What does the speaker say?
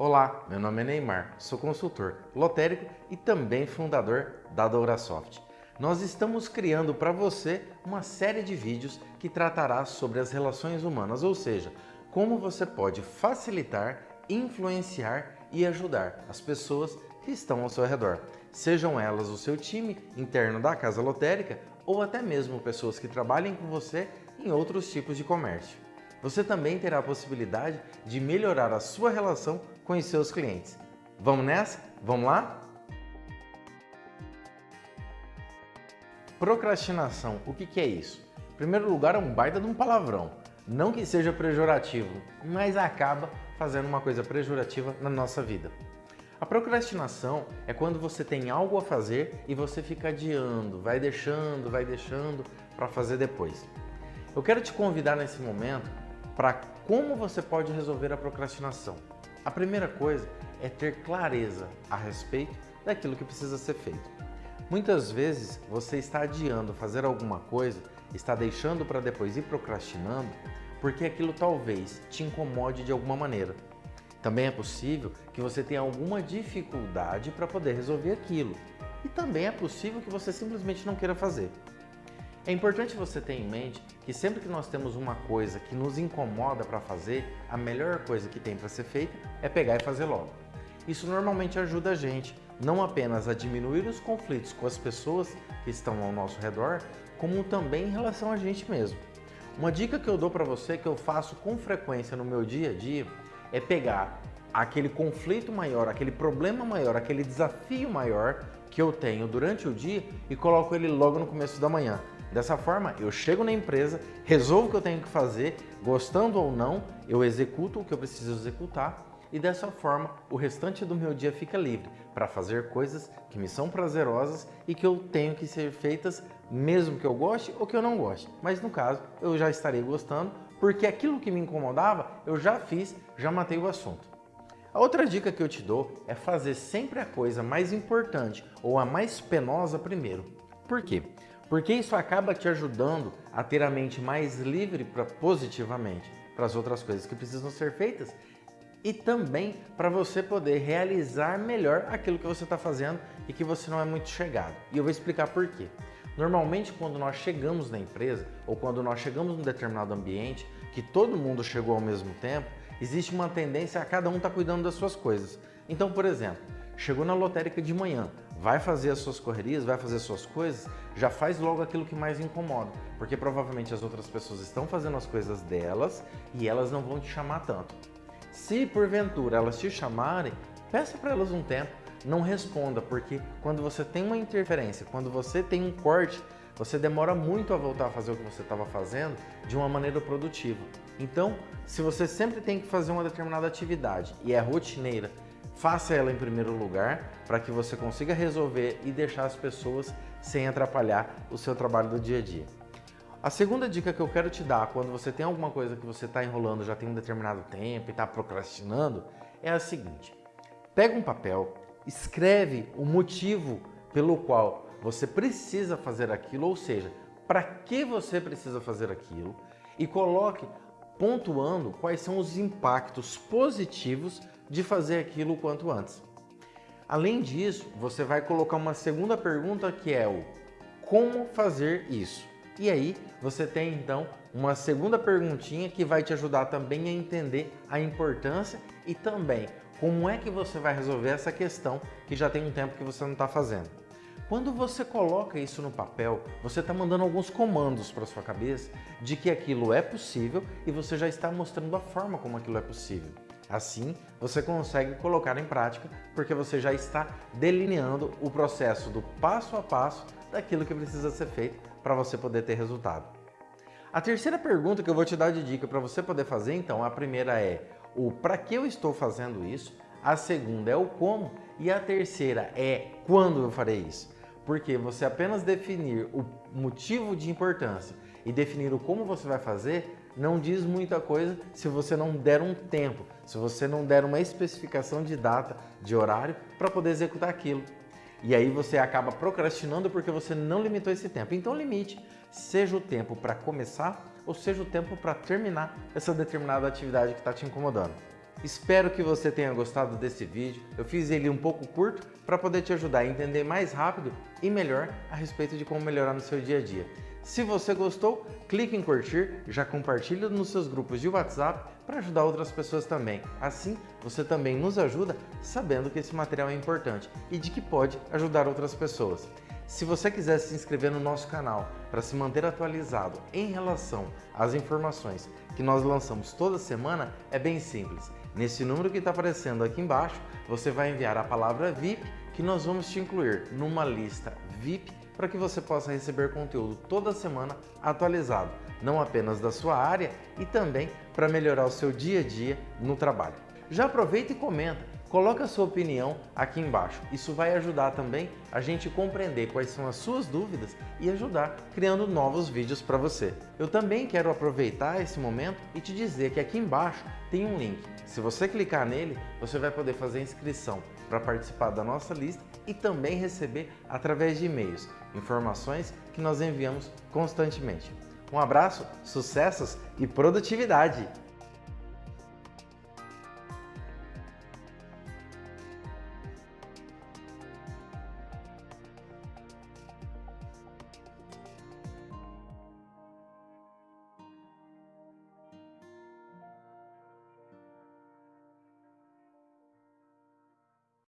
Olá, meu nome é Neymar, sou consultor lotérico e também fundador da Dourasoft. Nós estamos criando para você uma série de vídeos que tratará sobre as relações humanas, ou seja, como você pode facilitar, influenciar e ajudar as pessoas que estão ao seu redor, sejam elas o seu time interno da casa lotérica ou até mesmo pessoas que trabalhem com você em outros tipos de comércio. Você também terá a possibilidade de melhorar a sua relação com os seus clientes. Vamos nessa? Vamos lá? Procrastinação, o que, que é isso? Em primeiro lugar, é um baita de um palavrão. Não que seja pejorativo, mas acaba fazendo uma coisa pejorativa na nossa vida. A procrastinação é quando você tem algo a fazer e você fica adiando, vai deixando, vai deixando para fazer depois. Eu quero te convidar nesse momento para como você pode resolver a procrastinação. A primeira coisa é ter clareza a respeito daquilo que precisa ser feito. Muitas vezes você está adiando fazer alguma coisa, está deixando para depois ir procrastinando, porque aquilo talvez te incomode de alguma maneira. Também é possível que você tenha alguma dificuldade para poder resolver aquilo. E também é possível que você simplesmente não queira fazer. É importante você ter em mente que sempre que nós temos uma coisa que nos incomoda para fazer, a melhor coisa que tem para ser feita é pegar e fazer logo. Isso normalmente ajuda a gente não apenas a diminuir os conflitos com as pessoas que estão ao nosso redor, como também em relação a gente mesmo. Uma dica que eu dou para você, que eu faço com frequência no meu dia a dia, é pegar aquele conflito maior, aquele problema maior, aquele desafio maior que eu tenho durante o dia e coloco ele logo no começo da manhã. Dessa forma, eu chego na empresa, resolvo o que eu tenho que fazer, gostando ou não, eu executo o que eu preciso executar e dessa forma o restante do meu dia fica livre para fazer coisas que me são prazerosas e que eu tenho que ser feitas mesmo que eu goste ou que eu não goste. Mas no caso, eu já estarei gostando porque aquilo que me incomodava eu já fiz, já matei o assunto. A outra dica que eu te dou é fazer sempre a coisa mais importante ou a mais penosa primeiro. Por quê? Porque isso acaba te ajudando a ter a mente mais livre para positivamente para as outras coisas que precisam ser feitas e também para você poder realizar melhor aquilo que você está fazendo e que você não é muito chegado. E eu vou explicar por quê. Normalmente quando nós chegamos na empresa ou quando nós chegamos num determinado ambiente que todo mundo chegou ao mesmo tempo, existe uma tendência a cada um estar tá cuidando das suas coisas. Então, por exemplo, chegou na lotérica de manhã, vai fazer as suas correrias, vai fazer as suas coisas, já faz logo aquilo que mais incomoda, porque provavelmente as outras pessoas estão fazendo as coisas delas e elas não vão te chamar tanto. Se porventura elas te chamarem, peça para elas um tempo, não responda, porque quando você tem uma interferência, quando você tem um corte, você demora muito a voltar a fazer o que você estava fazendo de uma maneira produtiva. Então, se você sempre tem que fazer uma determinada atividade e é rotineira Faça ela em primeiro lugar para que você consiga resolver e deixar as pessoas sem atrapalhar o seu trabalho do dia a dia. A segunda dica que eu quero te dar quando você tem alguma coisa que você está enrolando já tem um determinado tempo e está procrastinando é a seguinte. Pega um papel, escreve o motivo pelo qual você precisa fazer aquilo, ou seja, para que você precisa fazer aquilo e coloque pontuando quais são os impactos positivos de fazer aquilo o quanto antes. Além disso, você vai colocar uma segunda pergunta que é o como fazer isso? E aí você tem então uma segunda perguntinha que vai te ajudar também a entender a importância e também como é que você vai resolver essa questão que já tem um tempo que você não está fazendo. Quando você coloca isso no papel, você está mandando alguns comandos para sua cabeça de que aquilo é possível e você já está mostrando a forma como aquilo é possível. Assim, você consegue colocar em prática porque você já está delineando o processo do passo a passo daquilo que precisa ser feito para você poder ter resultado. A terceira pergunta que eu vou te dar de dica para você poder fazer, então, a primeira é o para que eu estou fazendo isso, a segunda é o como e a terceira é quando eu farei isso. Porque você apenas definir o motivo de importância e definir o como você vai fazer não diz muita coisa se você não der um tempo, se você não der uma especificação de data, de horário para poder executar aquilo. E aí você acaba procrastinando porque você não limitou esse tempo. Então limite, seja o tempo para começar ou seja o tempo para terminar essa determinada atividade que está te incomodando. Espero que você tenha gostado desse vídeo. Eu fiz ele um pouco curto para poder te ajudar a entender mais rápido e melhor a respeito de como melhorar no seu dia a dia. Se você gostou, clique em curtir, já compartilha nos seus grupos de WhatsApp para ajudar outras pessoas também. Assim, você também nos ajuda sabendo que esse material é importante e de que pode ajudar outras pessoas. Se você quiser se inscrever no nosso canal para se manter atualizado em relação às informações que nós lançamos toda semana, é bem simples. Nesse número que está aparecendo aqui embaixo, você vai enviar a palavra VIP que nós vamos te incluir numa lista VIP para que você possa receber conteúdo toda semana atualizado, não apenas da sua área e também para melhorar o seu dia a dia no trabalho. Já aproveita e comenta Coloque a sua opinião aqui embaixo. Isso vai ajudar também a gente compreender quais são as suas dúvidas e ajudar criando novos vídeos para você. Eu também quero aproveitar esse momento e te dizer que aqui embaixo tem um link. Se você clicar nele, você vai poder fazer inscrição para participar da nossa lista e também receber através de e-mails informações que nós enviamos constantemente. Um abraço, sucessos e produtividade!